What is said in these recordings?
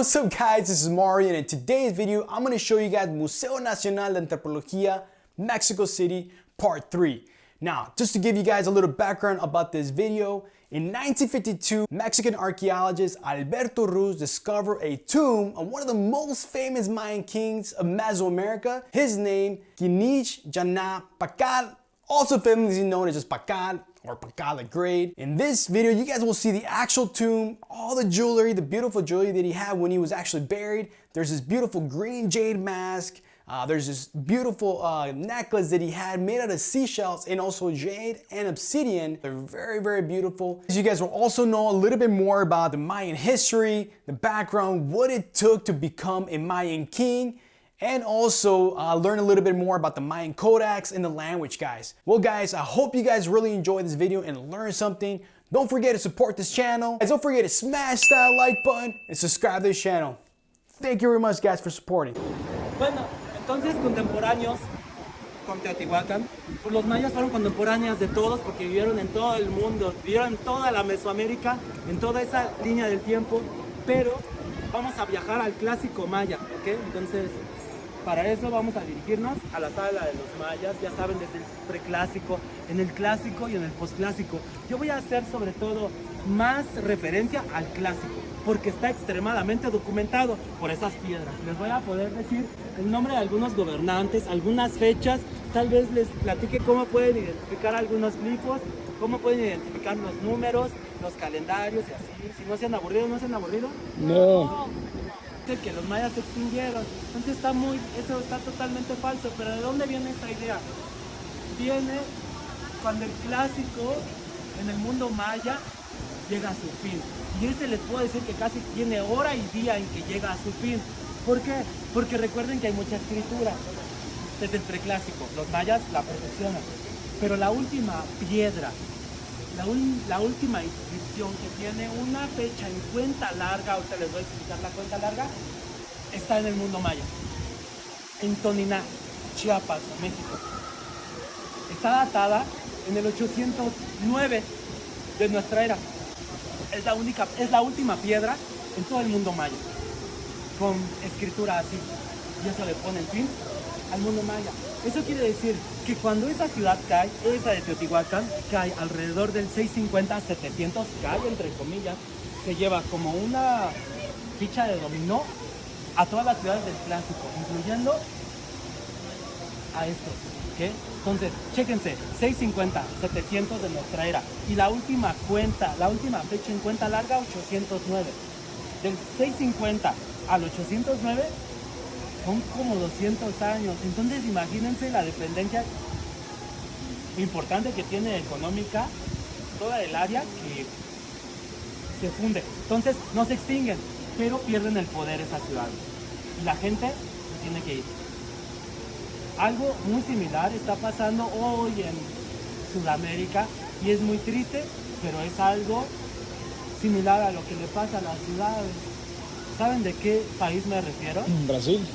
what's up guys, this is Mario and in today's video I'm going to show you guys Museo Nacional de Antropología, Mexico City, part 3. Now, just to give you guys a little background about this video, in 1952, Mexican archaeologist Alberto Ruz discovered a tomb of one of the most famous Mayan kings of Mesoamerica. His name, Kinich Jana Pacal, also famously known as just Pacal or Pacal grade. In this video, you guys will see the actual tomb, all the jewelry, the beautiful jewelry that he had when he was actually buried. There's this beautiful green jade mask, uh, there's this beautiful uh, necklace that he had made out of seashells and also jade and obsidian. They're very, very beautiful. You guys will also know a little bit more about the Mayan history, the background, what it took to become a Mayan king, and also uh, learn a little bit more about the Mayan codex and the language, guys. Well, guys, I hope you guys really enjoyed this video and learned something. Don't forget to support this channel. Guys, don't forget to smash that like button and subscribe to this channel. Thank you very much, guys, for supporting. Bueno, entonces contemporáneos con Teotihuacán, los mayas fueron contemporáneas de todos porque vivieron en todo el mundo, vivieron en toda la Mesoamérica, en toda esa línea del tiempo, pero vamos a viajar al clásico maya, ¿ok? Entonces, para eso vamos a dirigirnos a la sala de los mayas, ya saben, desde el preclásico, en el clásico y en el posclásico. Yo voy a hacer sobre todo más referencia al clásico, porque está extremadamente documentado por esas piedras. Les voy a poder decir el nombre de algunos gobernantes, algunas fechas, tal vez les platique cómo pueden identificar algunos glifos, cómo pueden identificar los números, los calendarios y así. Si no se han aburrido, ¿no se han aburrido? No. Que los mayas se extinguieron. Entonces está muy, eso está totalmente falso. Pero ¿de dónde viene esta idea? Viene cuando el clásico en el mundo maya llega a su fin. Y ese les puedo decir que casi tiene hora y día en que llega a su fin. ¿Por qué? Porque recuerden que hay mucha escritura desde el preclásico. Los mayas la perfeccionan. Pero la última piedra, la, última inscripción que tiene una fecha en cuenta larga, ahorita les voy a explicar la cuenta larga, está en el mundo maya. En Toniná, Chiapas, México. Está datada en el 809 de nuestra era. Es la, única, es la última piedra en todo el mundo maya, con escritura así. Y eso le pone el fin al mundo maya. Eso quiere decir que cuando esa ciudad cae, esa de Teotihuacán, cae alrededor del 650 700, cae entre comillas, se lleva como una ficha de dominó a todas las ciudades del clásico, incluyendo a estos. ¿ok? Entonces, chéquense, 650, 700 de nuestra era. Y la última cuenta, la última fecha en cuenta larga, 809. Del 650 al 809 son como 200 años. Entonces, imagínense la dependencia importante que tiene económica toda el área que se funde. Entonces, no se extinguen, pero pierden el poder esas ciudades. Y la gente tiene que ir. Algo muy similar está pasando hoy en Sudamérica y es muy triste, pero es algo similar a lo que le pasa a las ciudades. ¿Saben de qué país me refiero? Brasil,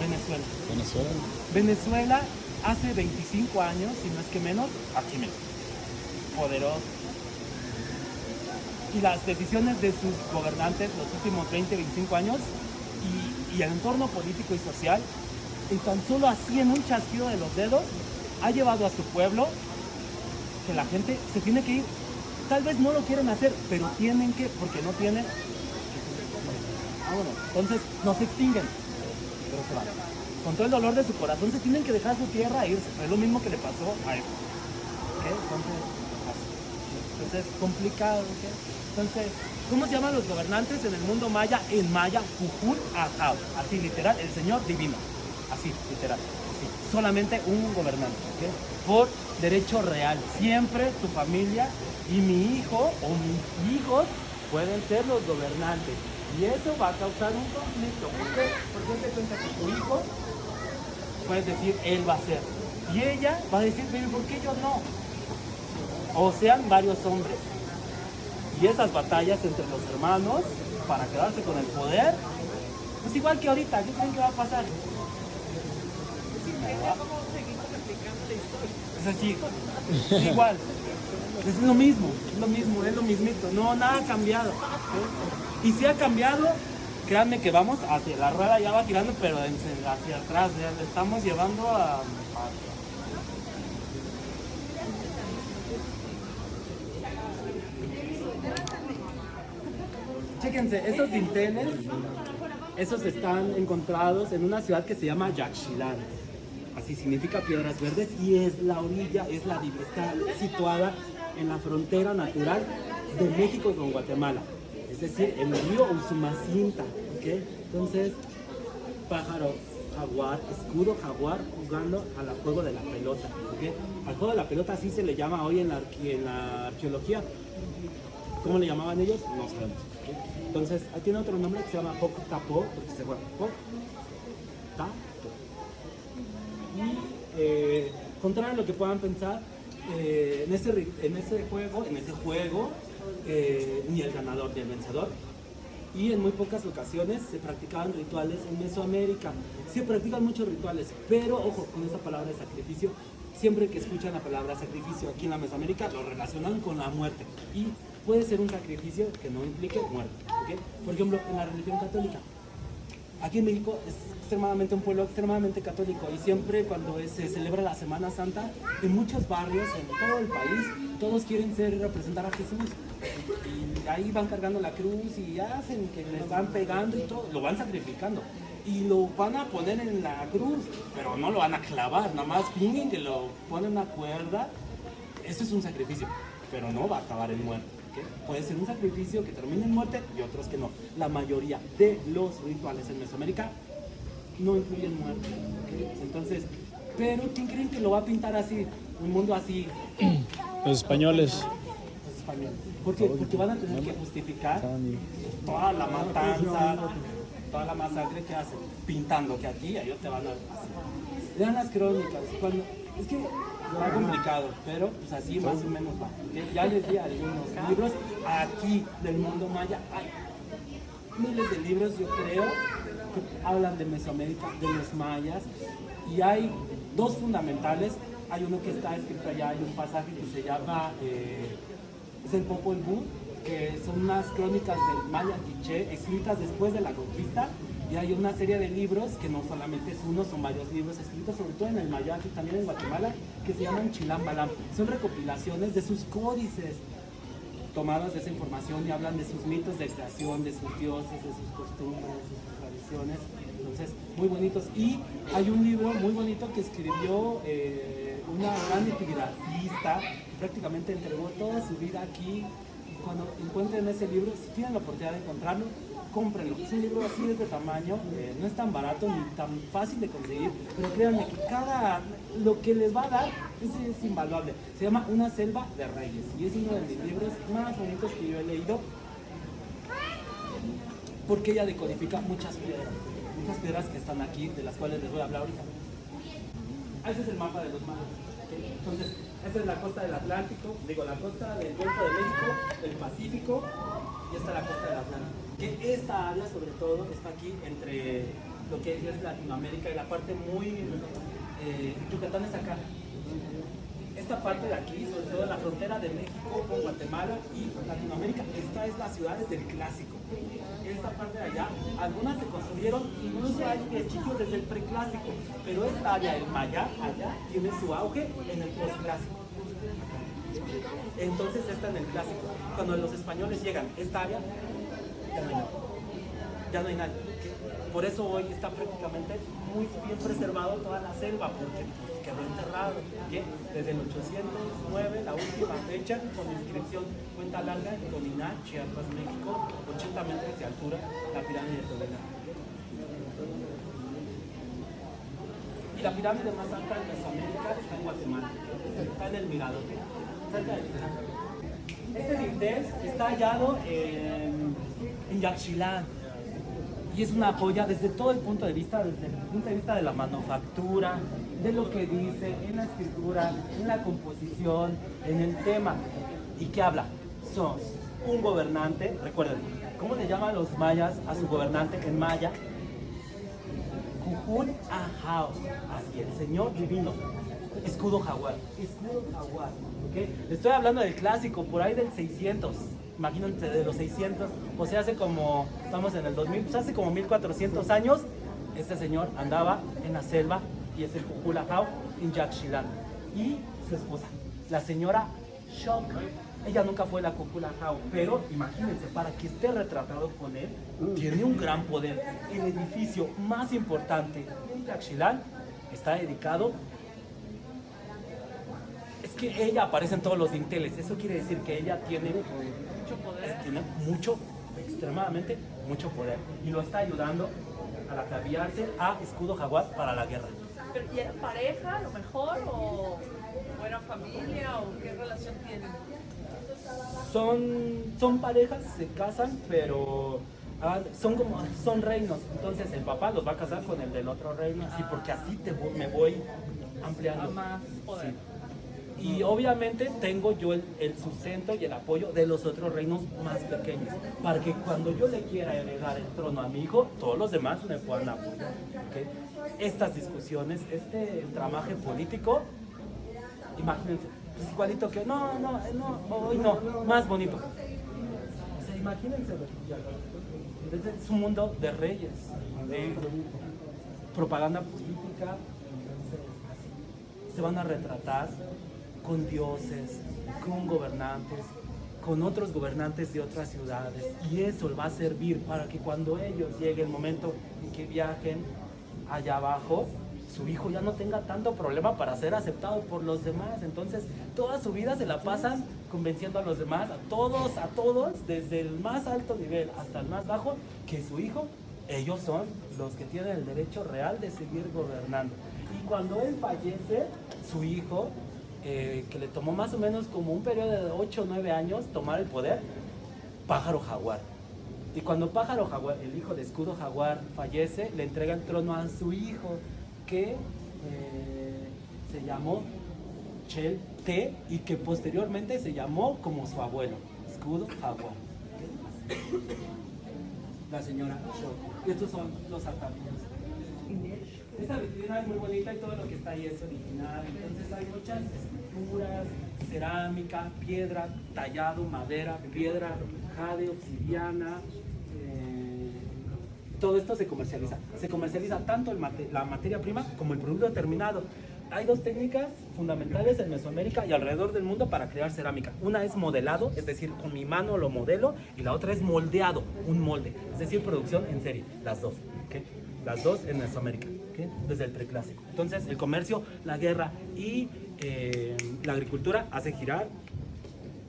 Venezuela. Venezuela. Venezuela hace 25 años, si no es que menos, aquí mismo. Poderoso. Y las decisiones de sus gobernantes los últimos 20, 25 años y, y el entorno político y social, y tan solo así en un chasquido de los dedos, ha llevado a su pueblo que la gente se tiene que ir. Tal vez no lo quieren hacer, pero tienen que, porque no tienen. Ah, entonces no se extinguen, Con todo el dolor de su corazón se tienen que dejar su tierra e irse. Es lo mismo que le pasó a él. Entonces. Entonces, complicado. Entonces, ¿cómo se llaman los gobernantes en el mundo maya? En maya, Ajau. Así, literal, el Señor divino. Así, literal. Así. Solamente un gobernante. Por derecho real. Siempre tu familia y mi hijo o mis hijos pueden ser los gobernantes. Y eso va a causar un conflicto. ¿Por qué? Porque te cuenta que tu hijo puedes decir, él va a ser. Y ella va a decir, pero ¿por qué yo no? O sean varios hombres. Y esas batallas entre los hermanos para quedarse con el poder, es igual que ahorita, ¿qué creen que va a pasar? Es así, es igual. Es lo mismo, es lo mismo, es lo mismito. No, nada ha cambiado. ¿sí? Y si ha cambiado, créanme que vamos hacia la rueda ya va girando, pero hacia atrás, ya le estamos llevando a... a- Chéquense, esos dinteles, esos están encontrados en una ciudad que se llama Yaxchilán. Así significa piedras verdes y es la orilla, es la está situada en la frontera natural de México con Guatemala. Es decir, en el río Usumacinta. ¿ok? Entonces, pájaro, jaguar, escudo jaguar jugando al juego de la pelota. ¿ok? Al juego de la pelota así se le llama hoy en la, en la arqueología. ¿Cómo le llamaban ellos? No sabemos. Entonces, ahí tiene otro nombre que se llama Poc Tapo, porque se juega Poc Tapo. Y eh, contrario a lo que puedan pensar, eh, en, ri- en ese juego, en ese juego, eh, ni el ganador ni el vencedor. Y en muy pocas ocasiones se practicaban rituales en Mesoamérica. Se practican muchos rituales, pero ojo con esa palabra de sacrificio. Siempre que escuchan la palabra sacrificio aquí en la Mesoamérica, lo relacionan con la muerte. Y puede ser un sacrificio que no implique muerte. ¿ok? Por ejemplo, en la religión católica, Aquí en México es extremadamente un pueblo extremadamente católico y siempre cuando se celebra la Semana Santa, en muchos barrios, en todo el país, todos quieren ser representar a Jesús. Y ahí van cargando la cruz y hacen que les van pegando y todo, lo van sacrificando. Y lo van a poner en la cruz, pero no lo van a clavar, nada más fingen que lo ponen una cuerda. Eso es un sacrificio, pero no va a acabar en muerte. Puede ser un sacrificio que termine en muerte y otros que no. La mayoría de los rituales en Mesoamérica no incluyen muerte. Entonces, pero ¿quién creen que lo va a pintar así? Un mundo así, Los españoles. los españoles. ¿Por qué? Porque van a tener que justificar toda la matanza, toda la masacre que hacen, pintando que aquí ellos te van a así. Lean las crónicas, cuando, es que está complicado, pero pues así más o menos va. Ya les di algunos libros aquí del mundo maya, hay miles de libros yo creo que hablan de Mesoamérica, de los mayas, y hay dos fundamentales. Hay uno que está escrito allá, hay un pasaje que se llama, eh, es el Popol Vuh, que son unas crónicas del maya quiché escritas después de la conquista, y hay una serie de libros, que no solamente es uno, son varios libros escritos, sobre todo en el maya y también en Guatemala, que se llaman Chilam Balam. Son recopilaciones de sus códices, tomadas de esa información y hablan de sus mitos de creación, de sus dioses, de sus costumbres, de sus tradiciones. Entonces, muy bonitos. Y hay un libro muy bonito que escribió eh, una gran epigrafista prácticamente entregó toda su vida aquí. Cuando encuentren ese libro, si tienen la oportunidad de encontrarlo, cómprenlo. Es un libro así de este tamaño, eh, no es tan barato ni tan fácil de conseguir, pero créanme que cada, lo que les va a dar es, invaluable. Se llama Una selva de reyes y es uno de mis libros más bonitos que yo he leído porque ella decodifica muchas piedras, muchas piedras que están aquí, de las cuales les voy a hablar ahorita. Ese es el mapa de los mares. Entonces, esta es la costa del Atlántico, digo, la costa del Golfo de México, del Pacífico, y esta es la costa del Atlántico. Que esta área, sobre todo, está aquí entre lo que es Latinoamérica y la parte muy. Eh, Yucatán es acá. Esta parte de aquí, sobre todo la frontera de México con Guatemala y Latinoamérica, esta es la ciudad del clásico. Esta parte de allá, algunas se construyeron, incluso hay vestigios desde el preclásico, pero esta área, el maya, allá, tiene su auge en el posclásico. Entonces está en el clásico. Cuando los españoles llegan, esta área, ya no hay nada. Ya no hay nadie. Por eso hoy está prácticamente muy bien preservado toda la selva, porque pues, quedó enterrado. Desde el 809, la última fecha, con inscripción cuenta larga en Toniná, Chiapas, México, 80 metros de altura, la pirámide de Toniná. Y la pirámide más alta de Mesoamérica está en Guatemala, está en el Mirador, cerca del Mirador. Este dintel está hallado en, en y es una joya desde todo el punto de vista, desde el punto de vista de la manufactura, de lo que dice, en la escritura, en la composición, en el tema. ¿Y qué habla? Sos un gobernante, recuerden, ¿cómo le llaman los mayas a su gobernante en maya? Cujún Ajao, así el Señor divino. escudo jaguar, escudo jaguar, Estoy hablando del clásico, por ahí del 600, imagínate de los 600, o sea, hace como, estamos en el 2000, pues hace como 1400 años, este señor andaba en la selva y es el Cuculajao en Yaxchilán. Y su esposa, la señora Shock. Ella nunca fue la Cuculajao, pero imagínense, para que esté retratado con él, tiene un gran poder. El edificio más importante en Yaxchilán está dedicado que ella aparece en todos los dinteles. Eso quiere decir que ella tiene mucho poder. Tiene mucho, extremadamente mucho poder. Y lo está ayudando a ataviarse a escudo jaguar para la guerra. Pero, ¿Y era pareja a lo mejor? ¿O, o era familia? ¿O qué relación tienen? Son, son parejas, se casan, pero ah, son como son reinos. Entonces el papá los va a casar con el del otro reino, así porque así te voy- me voy ampliando. A más poder. Sí. Y obviamente tengo yo el, sustento y el apoyo de los otros reinos más pequeños, para que cuando yo le quiera heredar el trono a mi hijo, todos los demás me puedan apoyar. ¿ok? Estas discusiones, este tramaje político, imagínense, pues igualito que, no, no, no, hoy no, más bonito. O sea, imagínense, entonces es un mundo de reyes, propaganda política, se van a retratar con dioses, con gobernantes, con otros gobernantes de otras ciudades. Y eso va a servir para que cuando ellos llegue el momento en que viajen allá abajo, su hijo ya no tenga tanto problema para ser aceptado por los demás. Entonces, toda su vida se la pasan convenciendo a los demás, a todos, a todos, desde el más alto nivel hasta el más bajo, que su hijo, ellos son los que tienen el derecho real de seguir gobernando. Y cuando él fallece, su hijo, eh, que le tomó más o menos como un periodo de 8 o 9 años tomar el poder, Pájaro Jaguar. Y cuando Pájaro Jaguar, el hijo de Escudo Jaguar, fallece, le entrega el trono a su hijo, que eh, se llamó Chel T y que posteriormente se llamó como su abuelo, Escudo Jaguar. La señora Show. Y estos son los atavíos. Esta vitrina es muy bonita y todo lo que está ahí es original. Entonces hay muchas cerámica, piedra, tallado, madera, piedra, jade, obsidiana. eh, todo esto se comercializa. Se comercializa tanto el la materia prima como el producto terminado. Hay dos técnicas fundamentales en Mesoamérica y alrededor del mundo para crear cerámica. Una es modelado, es decir, con mi mano lo modelo, y la otra es moldeado, un molde, es decir, producción en serie. Las dos. ¿ok? Las dos en Mesoamérica, ¿ok? desde el preclásico. Entonces, el comercio, la guerra y eh, la agricultura hace girar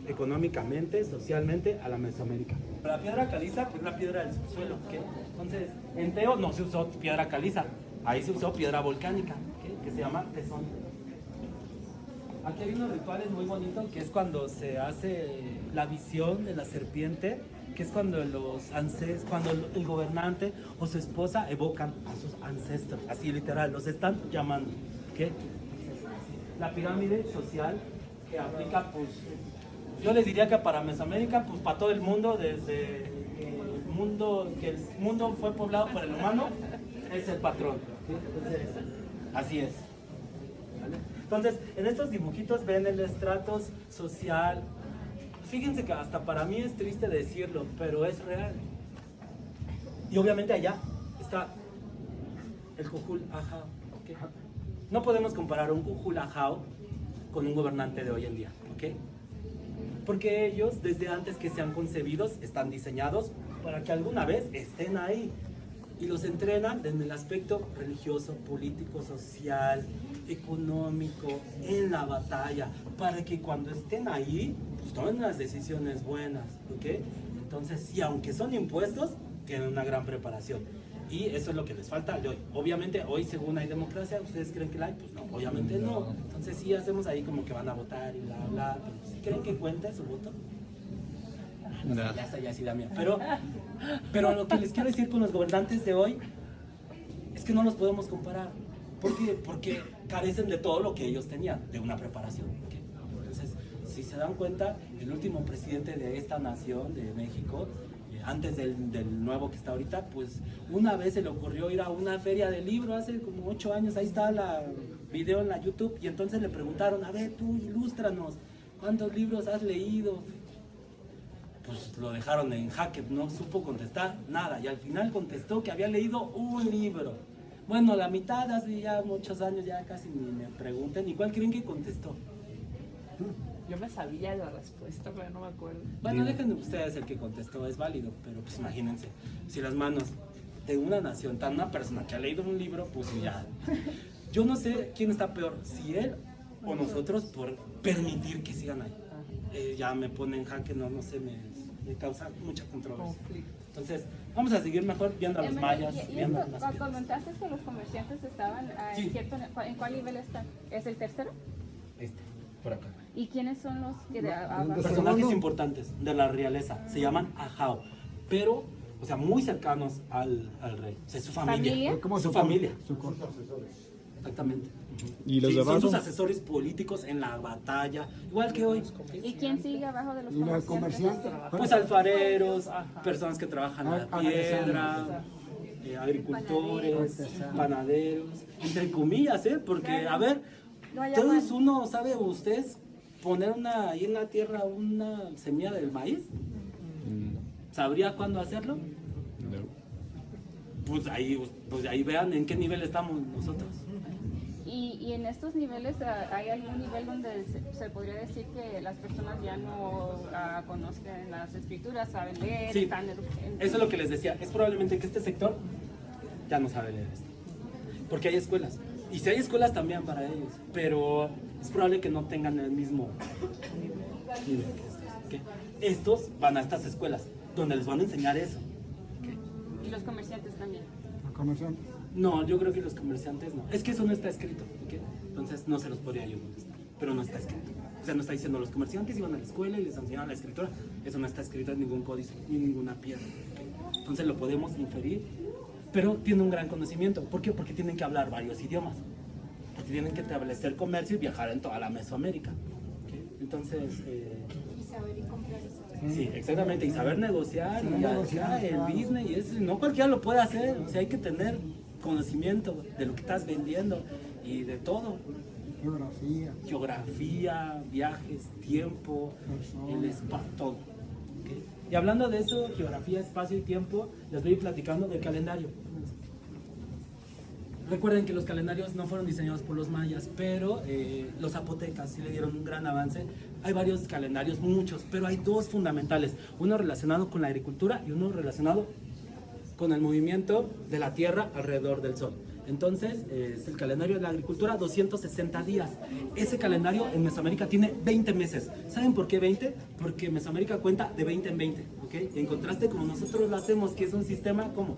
económicamente, socialmente a la Mesoamérica. La piedra caliza, es la piedra del subsuelo, ¿ok? Entonces, en Teo no se usó piedra caliza, ahí se usó piedra volcánica, ¿ok? que se llama tesón. Aquí hay unos rituales muy bonitos, que es cuando se hace la visión de la serpiente, que es cuando los ances, cuando el gobernante o su esposa evocan a sus ancestros, así literal, los están llamando. ¿ok? La pirámide social que aplica, pues, yo les diría que para Mesoamérica, pues para todo el mundo, desde el mundo, que el mundo fue poblado por el humano, es el patrón. así es. Entonces, en estos dibujitos ven el estrato social. Fíjense que hasta para mí es triste decirlo, pero es real. Y obviamente allá está el Cujul Ajao. ¿ok? No podemos comparar un Cujul Ajao con un gobernante de hoy en día. ¿ok? Porque ellos, desde antes que sean concebidos, están diseñados para que alguna vez estén ahí. Y los entrenan desde el aspecto religioso, político, social, económico, en la batalla, para que cuando estén ahí, pues tomen las decisiones buenas, ¿ok? Entonces, sí, aunque son impuestos, tienen una gran preparación. Y eso es lo que les falta de hoy. Obviamente, hoy según hay democracia, ¿ustedes creen que la hay? Pues no, obviamente no. Entonces sí hacemos ahí como que van a votar y bla, bla. Pero ¿sí creen que cuenta su voto? No ya está, ya sí da miedo. Pero, pero lo que les quiero decir con los gobernantes de hoy es que no los podemos comparar. ¿Por qué? Porque carecen de todo lo que ellos tenían, de una preparación. Entonces, si se dan cuenta, el último presidente de esta nación, de México, antes del, nuevo que está ahorita, pues una vez se le ocurrió ir a una feria de libro hace como ocho años, ahí está la, video en la YouTube y entonces le preguntaron, a ver, tú ilústranos, ¿cuántos libros has leído? Pues lo dejaron en jaque, no supo contestar nada y al final contestó que había leído un libro. Bueno, la mitad hace ya muchos años, ya casi ni me pregunten, ¿y cuál creen que contestó? Yo me sabía la respuesta, pero no me acuerdo. Bueno, dejen ustedes el que contestó, es válido, pero pues imagínense, si las manos de una nación, tan una persona que ha leído un libro, pues ya. Yo no sé quién está peor, si él o nosotros por permitir que sigan ahí. Eh, ya me pone en jaque, no, no sé, me, me causa mucha controversia. Entonces, vamos a seguir mejor viendo a los mayas, y- y viendo esto, las cuando piedras. comentaste que los comerciantes estaban Sí. en cierto, ¿en cuál nivel están? ¿Es el tercero? Este, por acá. ¿Y quiénes son los que de? Personajes importantes de la realeza, se llaman ajao, pero, o sea, muy cercanos al, al rey. O sea, su familia. ¿Familia? ¿Cómo su familia. Su corte. Exactamente. ¿Y los Sí, son sus asesores políticos en la batalla, igual que hoy. ¿Y quién sigue abajo de los ¿Y comerciantes? comerciantes? Pues alfareros, personas que trabajan Ah, la piedra, eh, agricultores, panaderos, entre comillas, ¿eh? Porque, a ver, todos uno, ¿sabe ustedes poner una, ahí en la tierra una semilla del maíz? ¿Sabría cuándo hacerlo? Pues ahí, pues ahí vean en qué nivel estamos nosotros. Y, y en estos niveles, ¿hay algún nivel donde se, se podría decir que las personas ya no ah, conozcan las escrituras, saben leer, Sí, están en- eso es lo que les decía. Es probablemente que este sector ya no sabe leer esto. Porque hay escuelas. Y si hay escuelas también para ellos. Pero es probable que no tengan el mismo nivel que estos. Estos van a estas escuelas donde les van a enseñar eso. y los comerciantes también. Los comerciantes. No, yo creo que los comerciantes no. Es que eso no está escrito. Entonces no se los podría yo contestar. Pero no está escrito. O sea, no está diciendo los comerciantes iban a la escuela y les enseñaban la escritura. Eso no está escrito en ningún códice ni en ninguna piedra. Entonces lo podemos inferir. Pero tiene un gran conocimiento. ¿Por qué? Porque tienen que hablar varios idiomas. Porque tienen que establecer comercio y viajar en toda la Mesoamérica. Entonces... eh, Sí, exactamente, y saber negociar, Saber y ya- negociar, ya el claro. business, y eso, no cualquiera lo puede hacer, o sea, hay que tener conocimiento de lo que estás vendiendo y de todo, Geografía. geografía, viajes, tiempo, el espacio, todo. ¿ok? Y hablando de eso, geografía, espacio y tiempo, les voy platicando del calendario. Recuerden que los calendarios no fueron diseñados por los mayas, pero eh, los zapotecas sí le dieron un gran avance. Hay varios calendarios, muchos, pero hay dos fundamentales. Uno relacionado con la agricultura y uno relacionado con el movimiento de la Tierra alrededor del Sol. Entonces, eh, es el calendario de la agricultura, 260 días. Ese calendario en Mesoamérica tiene 20 meses. ¿Saben por qué 20? Porque Mesoamérica cuenta de 20 en 20. ¿ok? En contraste, como nosotros lo hacemos, que es un sistema como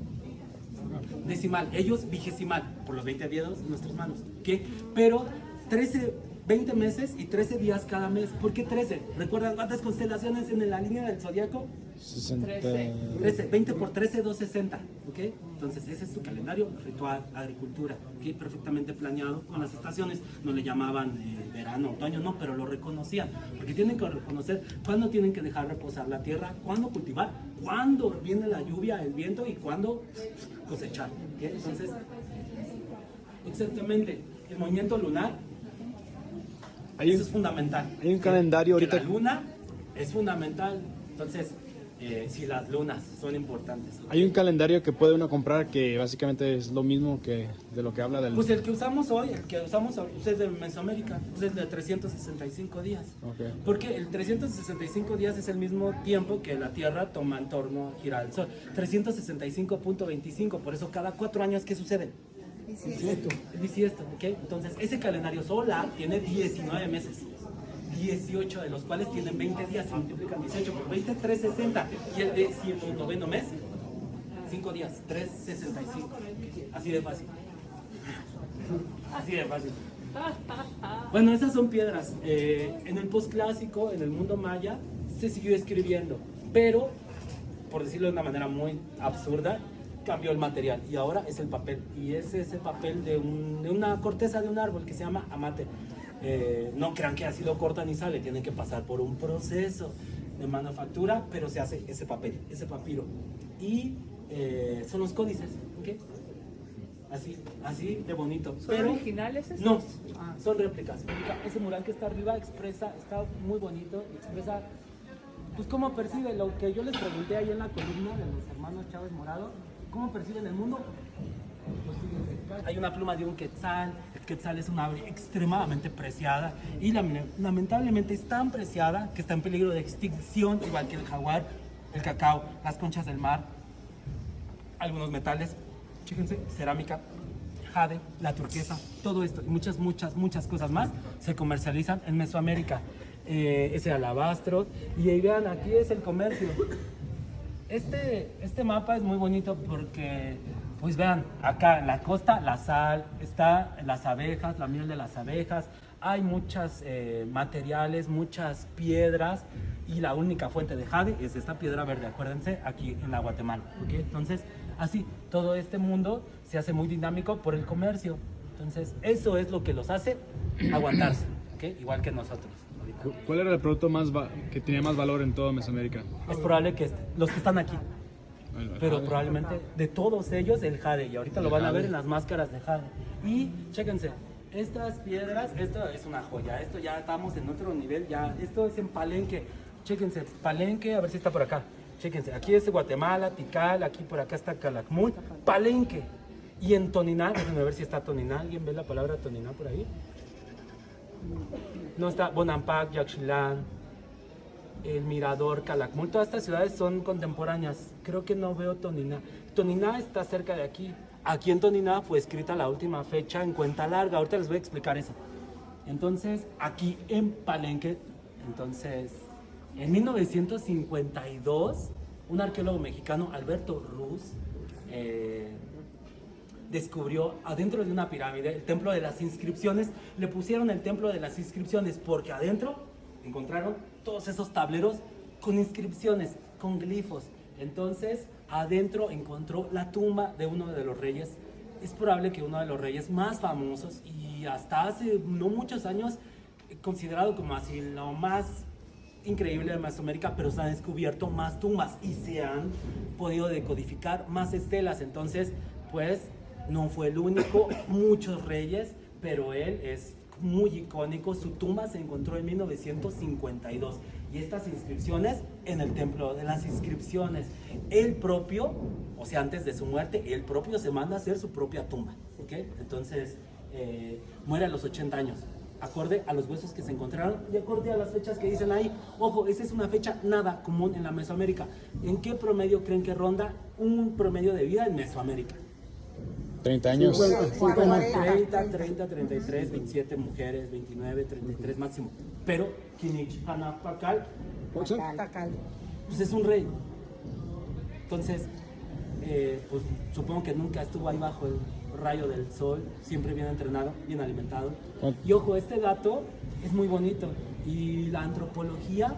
decimal, ellos vigesimal, por los 20 dedos en nuestras manos. ¿ok? Pero 13, 20 meses y 13 días cada mes. ¿Por qué 13? ¿Recuerdan cuántas constelaciones en la línea del zodiaco? 13, 20 por 13, 260, ¿ok? Entonces ese es su calendario ritual, agricultura, ¿ok? Perfectamente planeado con las estaciones, no le llamaban eh, verano, otoño, no, pero lo reconocían, porque tienen que reconocer cuándo tienen que dejar reposar la tierra, cuándo cultivar, cuándo viene la lluvia, el viento y cuándo cosechar. Entonces, exactamente, el movimiento lunar, Hay eso es fundamental. hay un calendario Que ahorita- La luna es fundamental, entonces, eh, si las lunas son importantes. Hay un calendario que puede uno comprar que básicamente es lo mismo que de lo que habla del... Pues el que usamos hoy, el que usamos hoy, pues es de Mesoamérica, pues es de 365 días. Ok. Porque el 365 días es el mismo tiempo que la Tierra toma en torno a girar al Sol. 365.25, por eso cada cuatro años, ¿qué sucede? Bisiesto. El bisiesto, ¿ok? Entonces, ese calendario solar tiene 19 meses. 18 de los cuales tienen 20 días, se multiplican 18 por 20, 360. Y el décimo noveno mes, 5 días, 365. Así de fácil. Así de fácil. Bueno, esas son piedras. Eh, en el postclásico, en el mundo maya, se siguió escribiendo, pero, por decirlo de una manera muy absurda, cambió el material y ahora es el papel. Y es ese papel de, un- de una corteza de un árbol que se llama amate. Eh, no crean que así lo cortan y sale, tienen que pasar por un proceso de manufactura, pero se hace ese papel, ese papiro. Y eh, son los códices, ¿ok? Así, así de bonito. ¿Son Pero- originales estos? No, son réplicas. Ese mural que está arriba expresa, está muy bonito, expresa, pues cómo percibe lo que yo les pregunté ahí en la columna de los hermanos Chávez Morado, cómo perciben el mundo. Pues hay una pluma de un quetzal, quetzal es una ave extremadamente preciada y lame- lamentablemente es tan preciada que está en peligro de extinción, igual que el jaguar, el cacao, las conchas del mar, algunos metales, cerámica, jade, la turquesa, todo esto y muchas, muchas, muchas cosas más se comercializan en Mesoamérica. Eh, ese alabastro y ahí vean, aquí es el comercio. Este, este mapa es muy bonito porque, pues vean, acá en la costa la sal, está las abejas, la miel de las abejas, hay muchos materiales, muchas piedras y la única fuente de jade es esta piedra verde, acuérdense, aquí en la Guatemala. Entonces, así, todo este mundo se hace muy dinámico por el comercio. Entonces, eso es lo que los hace aguantarse, ¿ok? igual que nosotros. ahorita. ¿Cuál era el producto más que tenía más valor en toda Mesoamérica? Es probable que este- los que están aquí, pero probablemente de todos ellos el jade. Y ahorita lo van a ver en las máscaras de jade. Y chéquense estas piedras esto es una joya. Esto ya estamos en otro nivel. Ya esto es en Palenque. Chéquense Palenque a ver si está por acá. Chéquense aquí es Guatemala Tikal aquí por acá está Calakmul Palenque. Y en Toniná déjenme ver si está Toniná alguien ve la palabra Toniná por ahí no está Bonampak Yaxchilán el Mirador, Calakmul, todas estas ciudades son contemporáneas. Creo que no veo Toniná. Toniná está cerca de aquí. Aquí en Toniná fue escrita la última fecha en cuenta larga. Ahorita les voy a explicar eso. Entonces, aquí en Palenque, entonces, en 1952, un arqueólogo mexicano, Alberto Ruz, eh, descubrió adentro de una pirámide el templo de las inscripciones. Le pusieron el templo de las inscripciones porque adentro encontraron todos esos tableros con inscripciones, con glifos. Entonces, adentro encontró la tumba de uno de los reyes. Es probable que uno de los reyes más famosos y hasta hace no muchos años eh, considerado como así lo más increíble de Mesoamérica, pero se han descubierto más tumbas y se han podido decodificar más estelas. Entonces, pues no fue el único, muchos reyes, pero él es muy icónico. Su tumba se encontró en 1952 y estas inscripciones en el templo de las inscripciones. Él propio, o sea, antes de su muerte, él propio se manda a hacer su propia tumba. ¿ok? Entonces, eh, muere a los 80 años acorde a los huesos que se encontraron y acorde a las fechas que dicen ahí. Ojo, esa es una fecha nada común en la Mesoamérica. ¿En qué promedio creen que ronda un promedio de vida en Mesoamérica? 30 años. 30, 30, 33, 27 mujeres, 29, 33 máximo. Pero Kinich Hanapakal, pues es un rey. Entonces, eh, pues supongo que nunca estuvo ahí bajo el rayo del sol, siempre bien entrenado, bien alimentado. Y ojo, este dato es muy bonito. Y la antropología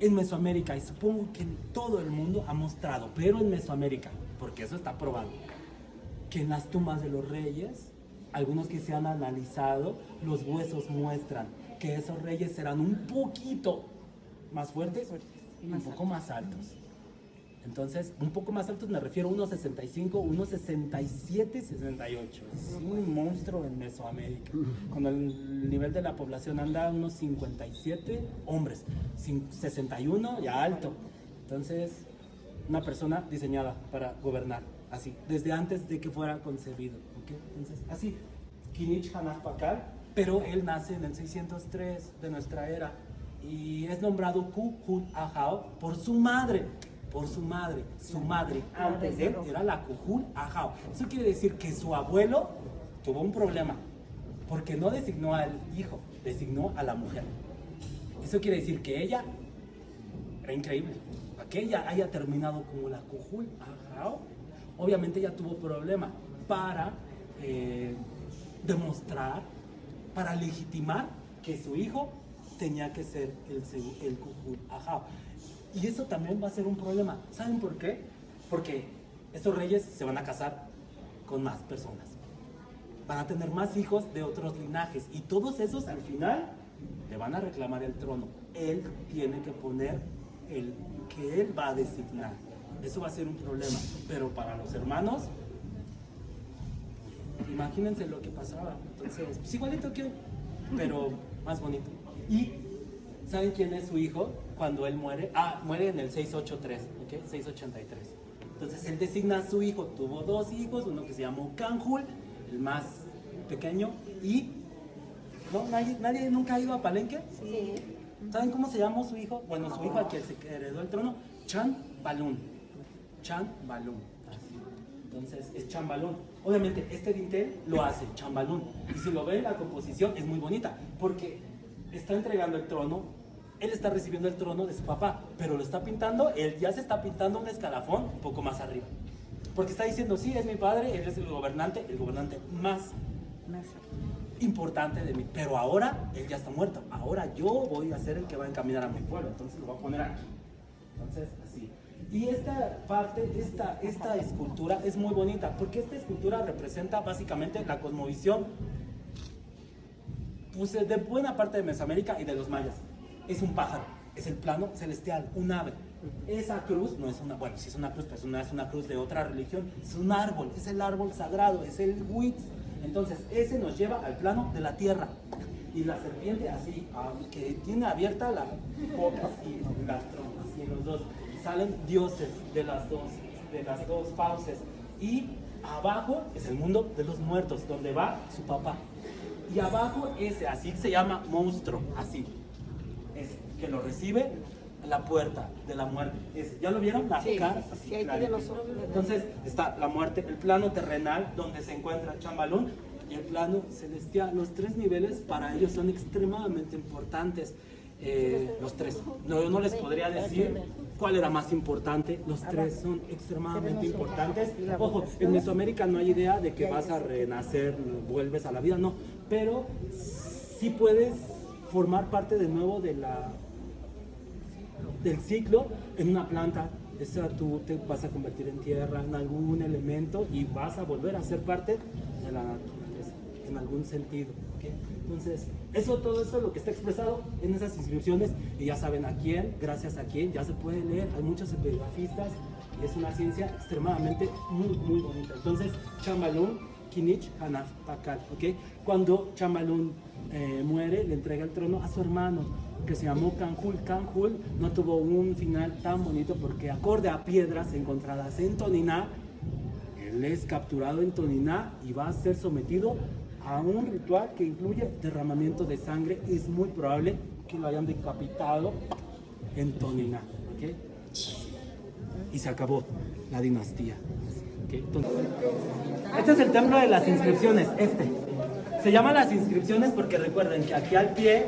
en Mesoamérica, y supongo que en todo el mundo ha mostrado, pero en Mesoamérica, porque eso está probado, que en las tumbas de los reyes, algunos que se han analizado, los huesos muestran que esos reyes eran un poquito más fuertes y un poco más altos. Entonces, un poco más altos me refiero a unos 65, unos 67, 68. Es un monstruo en Mesoamérica. Cuando el nivel de la población anda a unos 57 hombres, cin- 61 ya alto. Entonces, una persona diseñada para gobernar, así, desde antes de que fuera concebido. ¿ok? Entonces, así, Kinich Hanapakal, pero él nace en el 603 de nuestra era y es nombrado Kuhul Ahau por su madre. Por su madre, su madre antes de él era la Kuhul Ahau. Eso quiere decir que su abuelo tuvo un problema porque no designó al hijo, designó a la mujer. Eso quiere decir que ella era increíble. A que ella haya terminado como la Kuhul Ahau, obviamente ella tuvo problema para eh, demostrar, para legitimar que su hijo tenía que ser el, el Ahau. Y eso también va a ser un problema. ¿Saben por qué? Porque estos reyes se van a casar con más personas. Van a tener más hijos de otros linajes. Y todos esos al final le van a reclamar el trono. Él tiene que poner el que él va a designar. Eso va a ser un problema. Pero para los hermanos, imagínense lo que pasaba. Entonces, pues igualito que hoy, pero más bonito. Y, ¿saben quién es su hijo cuando él muere? Ah, muere en el 683, ¿ok? 683. Entonces, él designa a su hijo. Tuvo dos hijos, uno que se llamó Canjul, el más pequeño, y... ¿No? ¿Nadie, nadie nunca ha ido a Palenque? Sí. ¿Saben cómo se llamó su hijo? Bueno, su hijo al que se heredó el trono, Chan Balún. Así. Entonces es Chan Balún. Obviamente este dintel lo hace Chan Balún. Y si lo ven, la composición es muy bonita. Porque está entregando el trono, él está recibiendo el trono de su papá, pero lo está pintando, él ya se está pintando un escalafón un poco más arriba. Porque está diciendo, sí, es mi padre, él es el gobernante, el gobernante más importante de mí. Pero ahora él ya está muerto. Ahora yo voy a ser el que va a encaminar a mi pueblo. Entonces lo voy a poner aquí. Entonces, así. Y esta parte, esta, esta escultura es muy bonita porque esta escultura representa básicamente la cosmovisión pues, de buena parte de Mesoamérica y de los mayas. Es un pájaro, es el plano celestial, un ave. Esa cruz no es una, bueno, sí es una cruz, pero no es una cruz de otra religión, es un árbol, es el árbol sagrado, es el huitz. Entonces, ese nos lleva al plano de la tierra. Y la serpiente así, ah, que tiene abierta la boca así, las trompas, en los dos. Salen dioses de las dos, de las dos fauces. Y abajo es el mundo de los muertos, donde va su papá. Y abajo ese, así se llama monstruo, así. Es que lo recibe la puerta de la muerte. Ese, ¿Ya lo vieron? La Sí, cara, sí, ahí tiene los. Entonces está la muerte, el plano terrenal donde se encuentra Chambalún y el plano celestial. Los tres niveles para ellos son extremadamente importantes. Eh, los tres. No, yo no les podría decir cuál era más importante. Los tres son extremadamente importantes. Ojo, en Mesoamérica no hay idea de que vas a renacer, vuelves a la vida, no. Pero sí puedes formar parte de nuevo de la del ciclo en una planta. Esa tú te vas a convertir en tierra, en algún elemento y vas a volver a ser parte de la naturaleza, en algún sentido. ¿ok? Entonces, eso, todo eso es lo que está expresado en esas inscripciones y ya saben a quién, gracias a quién, ya se puede leer. Hay muchos epigrafistas y es una ciencia extremadamente muy, muy bonita. Entonces, Chamalún, Kinich, Hanaf, Pakal, ¿ok? Cuando Chamalún eh, muere, le entrega el trono a su hermano, que se llamó Canjul. Canjul no tuvo un final tan bonito porque acorde a piedras encontradas en Toniná, él es capturado en Toniná y va a ser sometido a un ritual que incluye derramamiento de sangre. Es muy probable que lo hayan decapitado en Toniná, ¿ok? Y se acabó la dinastía. este es el templo de las inscripciones, este. Se llama las inscripciones porque recuerden que aquí al pie,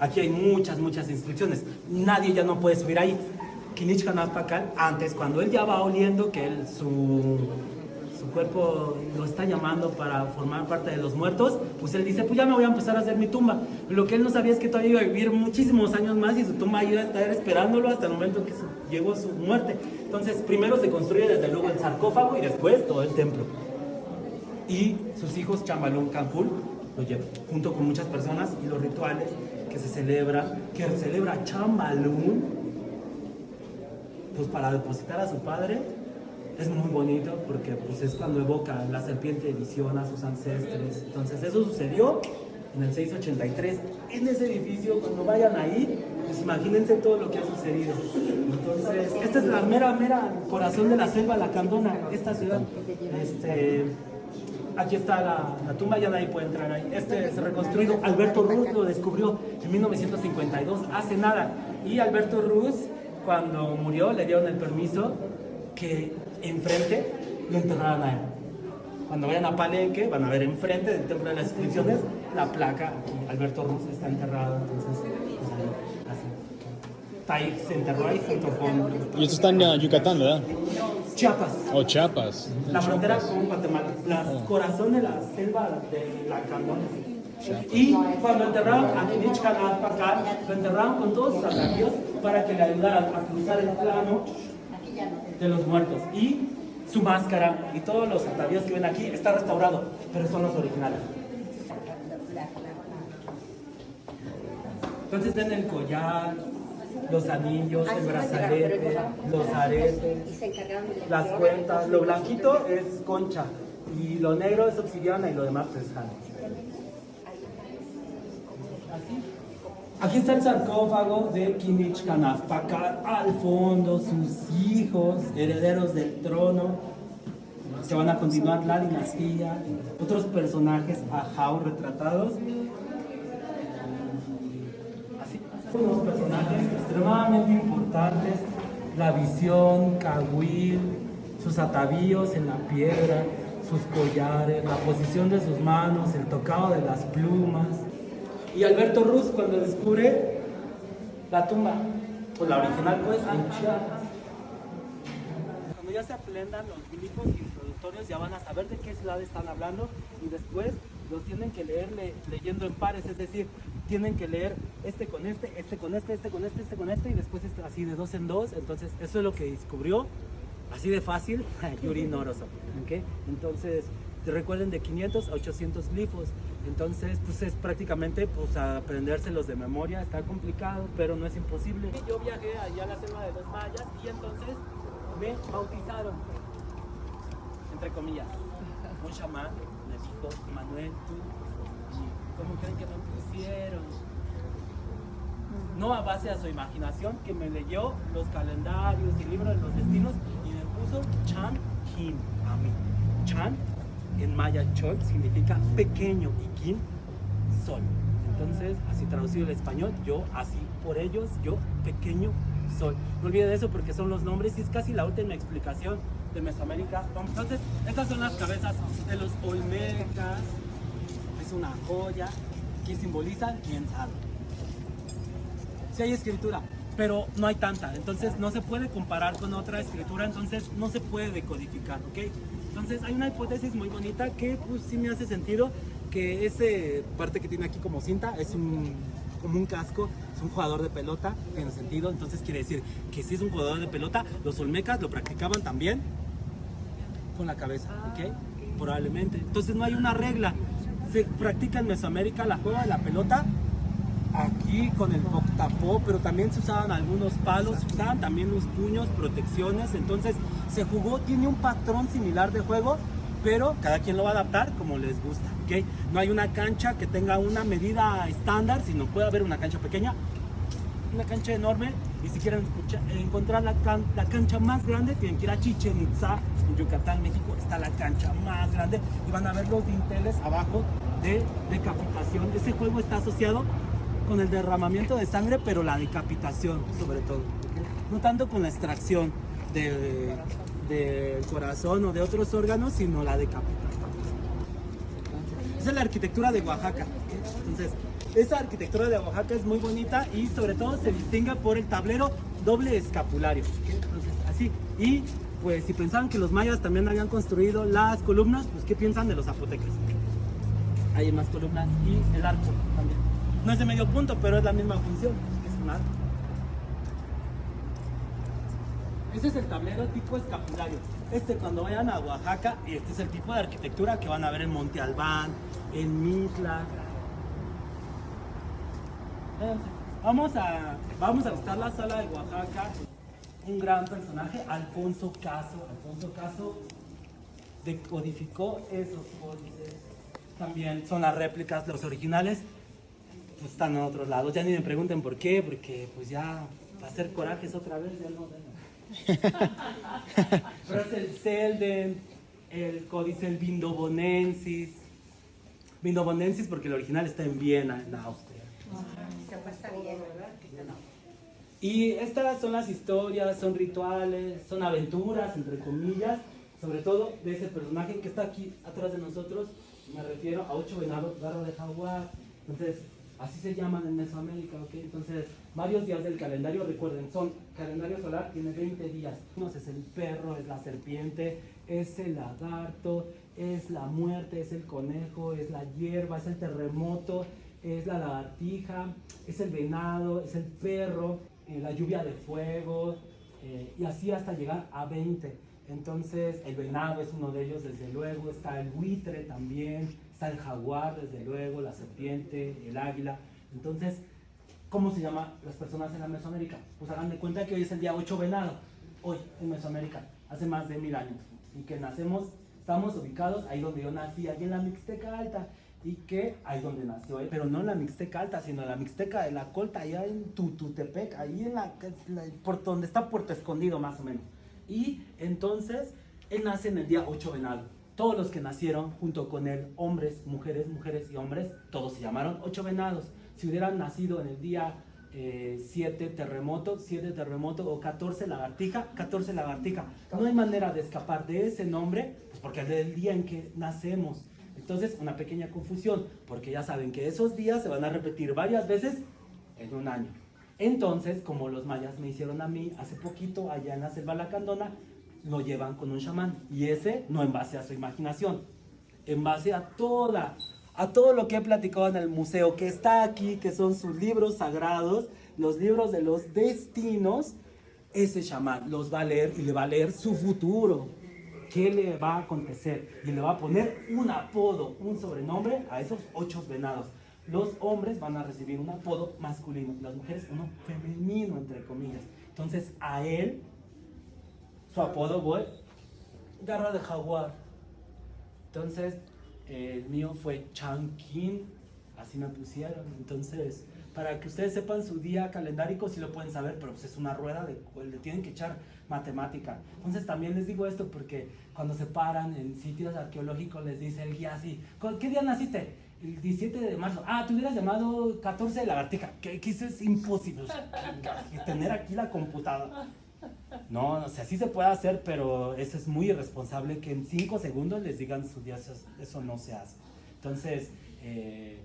aquí hay muchas, muchas inscripciones. Nadie ya no puede subir ahí. Kinich Hanapakal, antes, cuando él ya va oliendo que él, su, su cuerpo lo está llamando para formar parte de los muertos, pues él dice, pues ya me voy a empezar a hacer mi tumba. Lo que él no sabía es que todavía iba a vivir muchísimos años más y su tumba iba a estar esperándolo hasta el momento que llegó su muerte. Entonces, primero se construye desde luego el sarcófago y después todo el templo y sus hijos Chamalún Canjul lo llevan, junto con muchas personas y los rituales que se celebran, que celebra Chamalún, pues para depositar a su padre, es muy bonito porque pues es cuando evoca la serpiente visión a sus ancestres. Entonces eso sucedió en el 683, en ese edificio, cuando vayan ahí, pues imagínense todo lo que ha sucedido. Entonces, esta es la mera, mera corazón de la selva, la Candona, esta ciudad. Este, Aquí está la, la tumba, ya nadie puede entrar ahí. Este es reconstruido. Alberto Ruz lo descubrió en 1952, hace nada. Y Alberto Ruz, cuando murió, le dieron el permiso que enfrente lo enterraran a él. Cuando vayan a Palenque, van a ver enfrente del Templo de las Inscripciones la placa. Aquí Alberto Ruz está enterrado, entonces, pues ahí, así. Ahí, se enterró ahí junto con Y esto está en uh, Yucatán, ¿verdad? Chiapas. O Chiapas. La frontera con Guatemala, el corazón de la selva de la Candona. Y cuando enterraron a Kinich Pakal, lo enterraron con todos sus atavíos para que le ayudaran a cruzar el plano de los muertos. Y su máscara y todos los atavíos que ven aquí está restaurado, pero son los originales. Entonces ven el collar, los anillos, el brazalete, los aretes, las cuentas. Lo blanquito es concha. Y lo negro es obsidiana y lo demás es jade. Así. Aquí está el sarcófago de Kinich Kanaf. Acá al fondo, sus hijos, herederos del trono, que van a continuar la dinastía. Otros personajes ajao retratados. Así. Unos personajes extremadamente importantes. La visión, Kawil, sus atavíos en la piedra, sus collares, la posición de sus manos, el tocado de las plumas. Y Alberto Ruz cuando descubre la tumba, pues la original pues Chiapas. Cuando ya se aprendan los glifos introductorios ya van a saber de qué ciudad están hablando y después los tienen que leer le- leyendo en pares, es decir, tienen que leer este con este, este con este, este con este, este con este y después este así de dos en dos. Entonces eso es lo que descubrió así de fácil Yuri Noroso. ¿ok? Entonces recuerden de 500 a 800 glifos. Entonces pues es prácticamente pues aprendérselos de memoria. Está complicado, pero no es imposible. Yo viajé allá a la selva de los mayas y entonces me bautizaron, entre comillas. Un chamán me dijo, Manuel, tú, ¿y ¿cómo creen que me pusieron? no a base a su imaginación, que me leyó los calendarios y libros de los destinos y me puso Chan Kim a mí. Chan en maya Chol significa pequeño y Kim sol. Entonces, así traducido al español, yo así por ellos, yo pequeño sol. No olviden eso porque son los nombres y es casi la última explicación de Mesoamérica. Entonces, estas son las cabezas de los olmecas. Es una joya que simbolizan quién sabe sí hay escritura, pero no hay tanta, entonces no se puede comparar con otra escritura, entonces no se puede decodificar, ¿ok? Entonces hay una hipótesis muy bonita que pues sí me hace sentido que ese parte que tiene aquí como cinta es un como un casco, es un jugador de pelota, tiene sentido, entonces quiere decir que si es un jugador de pelota, los olmecas lo practicaban también con la cabeza, ¿ok? Probablemente. Entonces no hay una regla. Se practica en Mesoamérica la juega de la pelota aquí con el tapó, pero también se usaban algunos palos, se usaban también los puños, protecciones, entonces se jugó, tiene un patrón similar de juego, pero cada quien lo va a adaptar como les gusta, ¿ok? No hay una cancha que tenga una medida estándar, sino puede haber una cancha pequeña, una cancha enorme, y si quieren escucha- encontrar la, can- la cancha más grande, tienen que ir a Chichen Itza, en Yucatán, México, está la cancha más grande, y van a ver los dinteles abajo de decapitación. Ese juego está asociado con el derramamiento de sangre, pero la decapitación sobre todo. No tanto con la extracción de- del corazón o de otros órganos, sino la decapitación. Esa es la arquitectura de Oaxaca. Entonces, esa arquitectura de Oaxaca es muy bonita y sobre todo se distingue por el tablero doble escapulario. Entonces, así. Y pues si pensaban que los mayas también habían construido las columnas, pues ¿qué piensan de los zapotecas? Hay más columnas y el arco también. No es de medio punto, pero es la misma función. Es un. Ese es el tablero tipo escapulario. Este cuando vayan a Oaxaca, este es el tipo de arquitectura que van a ver en Monte Albán, en Mitla. Vamos a, vamos a visitar la sala de Oaxaca. Un gran personaje, Alfonso Caso. Alfonso Caso decodificó esos códices. También son las réplicas, los originales pues, están en otros lados. Ya ni me pregunten por qué, porque pues ya va a ser corajes otra vez, ya no. Pero es el Selden, el códice, el Vindobonensis. Vindobonensis porque el original está en Viena, en Austria. Y estas son las historias, son rituales, son aventuras, entre comillas, sobre todo de ese personaje que está aquí atrás de nosotros. Me refiero a ocho venados, garra de jaguar. Entonces, así se llaman en Mesoamérica, ¿ok? Entonces, varios días del calendario, recuerden, son, calendario solar tiene 20 días. Uno es el perro, es la serpiente, es el lagarto, es la muerte, es el conejo, es la hierba, es el terremoto, es la lagartija, es el venado, es el perro, eh, la lluvia de fuego, eh, y así hasta llegar a 20. Entonces, el venado es uno de ellos, desde luego, está el buitre también, está el jaguar, desde luego, la serpiente, el águila. Entonces, ¿cómo se llaman las personas en la Mesoamérica? Pues hagan de cuenta que hoy es el día 8 venado, hoy en Mesoamérica, hace más de mil años, y que nacemos Estamos ubicados ahí donde yo nací, ahí en la Mixteca Alta. Y que ahí donde nació él, pero no en la Mixteca Alta, sino en la Mixteca de la Colta, allá en Tututepec, ahí en la- por donde está Puerto Escondido más o menos. Y entonces él nace en el día 8 venado. Todos los que nacieron junto con él, hombres, mujeres, mujeres y hombres, todos se llamaron ocho venados. Si hubieran nacido en el día 7 terremoto, 7 terremoto o 14 lagartija, 14 lagartija. No hay manera de escapar de ese nombre, pues porque es del día en que nacemos. Entonces, una pequeña confusión, porque ya saben que esos días se van a repetir varias veces en un año. Entonces, como los mayas me hicieron a mí hace poquito allá en la selva lacandona, lo llevan con un chamán. Y ese no en base a su imaginación, en base a toda, a todo lo que he platicado en el museo, que está aquí, que son sus libros sagrados, los libros de los destinos, ese chamán los va a leer y le va a leer su futuro. ¿Qué le va a acontecer? Y le va a poner un apodo, un sobrenombre a esos ocho venados. Los hombres van a recibir un apodo masculino, las mujeres uno femenino, entre comillas. Entonces a él, su apodo fue Garra de Jaguar. Entonces el mío fue Chankin, así me pusieron. Entonces, para que ustedes sepan su día calendárico, sí lo pueden saber, pero pues es una rueda de le tienen que echar matemática. Entonces también les digo esto porque cuando se paran en sitios arqueológicos les dice el guía así, "¿Con- ¿qué día naciste? El 17 de marzo. Ah, tú hubieras llamado 14 de lagartija. Que, que es imposible. O sea, tener aquí la computadora. No, no sé, sí se puede hacer, pero eso es muy irresponsable que en 5 segundos les digan su día, eso, no se hace. Entonces, eh,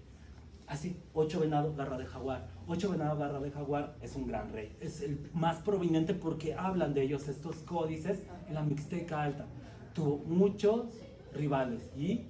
así, 8 venado, garra de jaguar. 8 venado, garra de jaguar es un gran rey. Es el más proveniente porque hablan de ellos estos códices en la Mixteca Alta. Tuvo muchos rivales y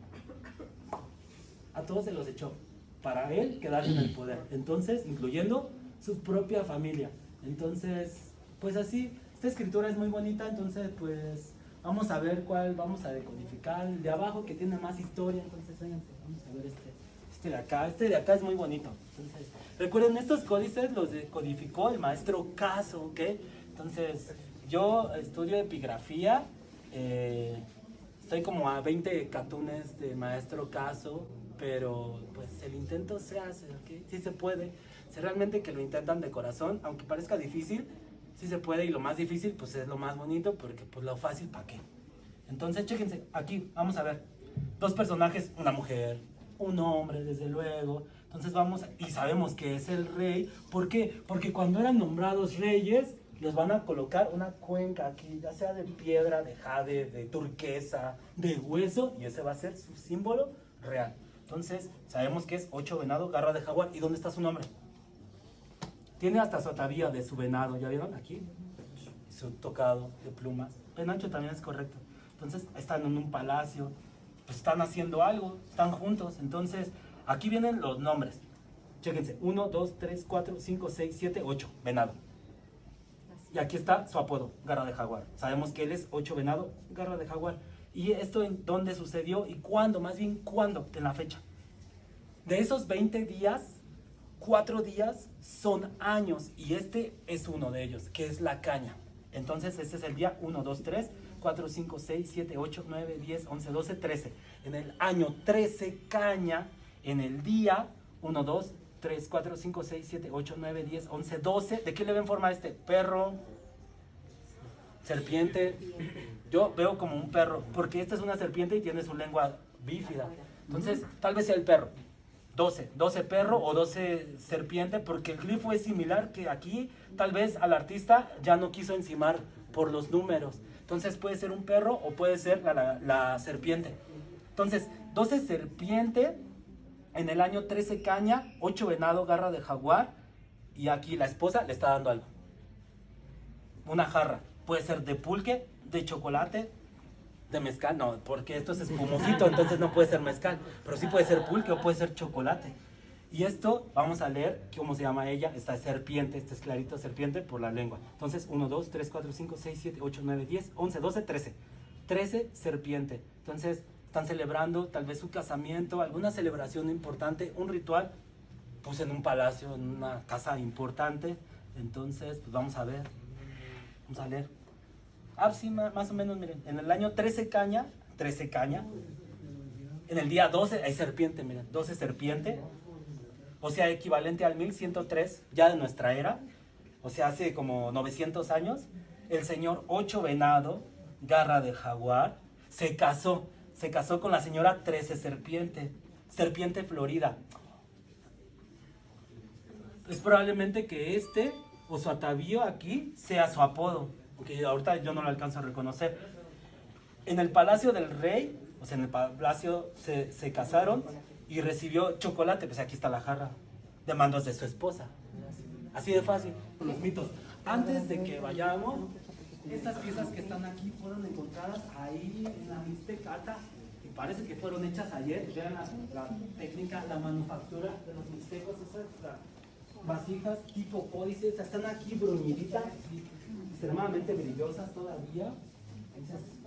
a todos se los echó para él quedarse en el poder. Entonces, incluyendo su propia familia. Entonces, pues así, esta escritura es muy bonita, entonces pues vamos a ver cuál vamos a decodificar. El de abajo que tiene más historia, entonces vénganse, vamos a ver este, este de acá. Este de acá es muy bonito. Entonces, recuerden, estos códices los decodificó el maestro Caso, ¿ok? Entonces, yo estudio epigrafía, eh, estoy como a 20 catunes de maestro Caso, pero pues el intento se hace, ¿ok? Sí se puede. Si realmente que lo intentan de corazón, aunque parezca difícil, sí se puede y lo más difícil pues es lo más bonito porque pues lo fácil ¿para qué? Entonces, chéquense, aquí vamos a ver dos personajes, una mujer, un hombre, desde luego. Entonces vamos, y sabemos que es el rey. ¿Por qué? Porque cuando eran nombrados reyes, les van a colocar una cuenca aquí, ya sea de piedra, de jade, de turquesa, de hueso, y ese va a ser su símbolo real. Entonces, sabemos que es ocho venado, garra de jaguar. ¿Y dónde está su nombre? Tiene hasta su atavío de su venado, ¿ya vieron? Aquí. Su tocado de plumas. Penacho también es correcto. Entonces, están en un palacio, pues están haciendo algo, están juntos. Entonces, aquí vienen los nombres. Chéquense. 1, 2, 3, 4, 5, 6, 7, 8. Venado. Y aquí está su apodo, Garra de Jaguar. Sabemos que él es 8 venado, Garra de Jaguar. ¿Y esto en dónde sucedió y cuándo? Más bien, ¿cuándo? En la fecha. De esos 20 días, 4 días son años y este es uno de ellos, que es la caña. Entonces, este es el día 1, 2, 3, 4, 5, 6, 7, 8, 9, 10, 11, 12, 13. En el año 13 caña, en el día 1, 2, 3, 4, 5, 6, 7, 8, 9, 10, 11, 12. ¿De qué le ven forma a este? Perro, serpiente. Yo veo como un perro, porque esta es una serpiente y tiene su lengua bífida. Entonces, tal vez sea el perro. 12, 12 perro o 12 serpiente, porque el glifo es similar que aquí, tal vez al artista ya no quiso encimar por los números. Entonces puede ser un perro o puede ser la, la- la serpiente. Entonces, 12 serpiente, en el año 13 caña, 8 venado, garra de jaguar, y aquí la esposa le está dando algo. Una jarra. Puede ser de pulque, de chocolate, de mezcal. No, porque esto es espumosito, entonces no puede ser mezcal. Pero sí puede ser pulque o puede ser chocolate. Y esto, vamos a leer cómo se llama ella. Esta es serpiente, este es clarito serpiente por la lengua. Entonces, 1, 2, 3, 4, 5, 6, 7, 8, 9, 10, 11, 12, 13. 13 serpiente. Entonces, están celebrando tal vez su casamiento, alguna celebración importante, un ritual, pues en un palacio, en una casa importante. Entonces, pues vamos a ver. Vamos a leer. Ah, sí, ma- más o menos, miren. En el año 13 caña, 13 caña. En el día 12 hay serpiente, miren, 12 serpiente. O sea, equivalente al 1103 ya de nuestra era. O sea, hace como 900 años. El señor 8 venado, garra de jaguar, se casó. Se casó con la señora 13 serpiente. Serpiente florida. Es probablemente que este o su atavío aquí sea su apodo. Porque ahorita yo no lo alcanzo a reconocer. En el palacio del rey, o sea, en el palacio se, se casaron y recibió chocolate, pues aquí está la jarra, de mandos de su esposa. Así de fácil, con los mitos. Antes de que vayamos, estas piezas que están aquí fueron encontradas ahí en la Mixteca y parece que fueron hechas ayer. Vean la, la técnica, la manufactura de los mixtecos, esas vasijas tipo códices, están aquí bruñiditas, extremadamente brillosas todavía. Entonces,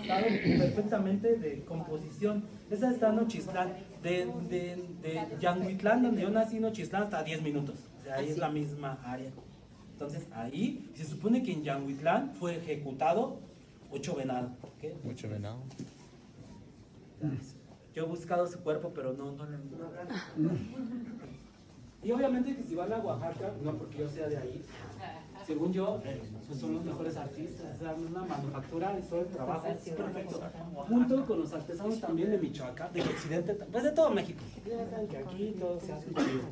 estado perfectamente de composición. Esas están en Nochistlán, de, de, de Yanguitlán, donde yo nací, Nochistlán, hasta 10 minutos. O sea, ahí es la misma área. Entonces, ahí se supone que en Yanguitlán fue ejecutado ocho venados. ¿ok? Mucho venado. Yo he buscado su cuerpo, pero no, no lo no. Y obviamente que si van a Oaxaca, no porque yo sea de ahí, según yo, pues son los mejores artistas, sea, una manufactura y todo el trabajo es perfecto. Junto con los artesanos también de Michoacán, del occidente, pues de todo México. Que aquí todo se hace chido.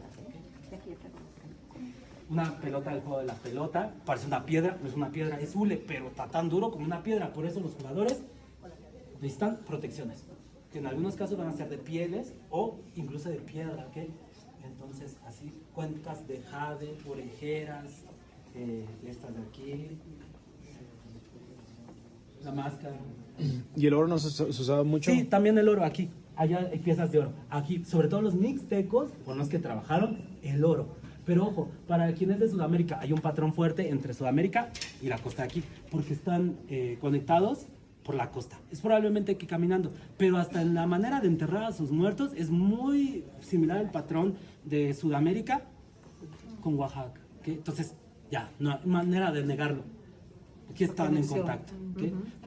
Una pelota del juego de la pelota, parece una piedra, no es una piedra, es hule, pero está tan duro como una piedra, por eso los jugadores necesitan protecciones, que en algunos casos van a ser de pieles o incluso de piedra, ¿ok? Entonces, así, cuencas de jade, orejeras, eh, estas de aquí, la máscara. ¿Y el oro no se, se usaba mucho? Sí, también el oro aquí. Allá hay piezas de oro. Aquí, sobre todo los mixtecos, con los que trabajaron, el oro. Pero ojo, para quienes de Sudamérica, hay un patrón fuerte entre Sudamérica y la costa de aquí, porque están eh, conectados por la costa. Es probablemente que caminando, pero hasta en la manera de enterrar a sus muertos es muy similar al patrón de Sudamérica con Oaxaca. ¿ok? Entonces, ya, no hay manera de negarlo. Aquí están en contacto.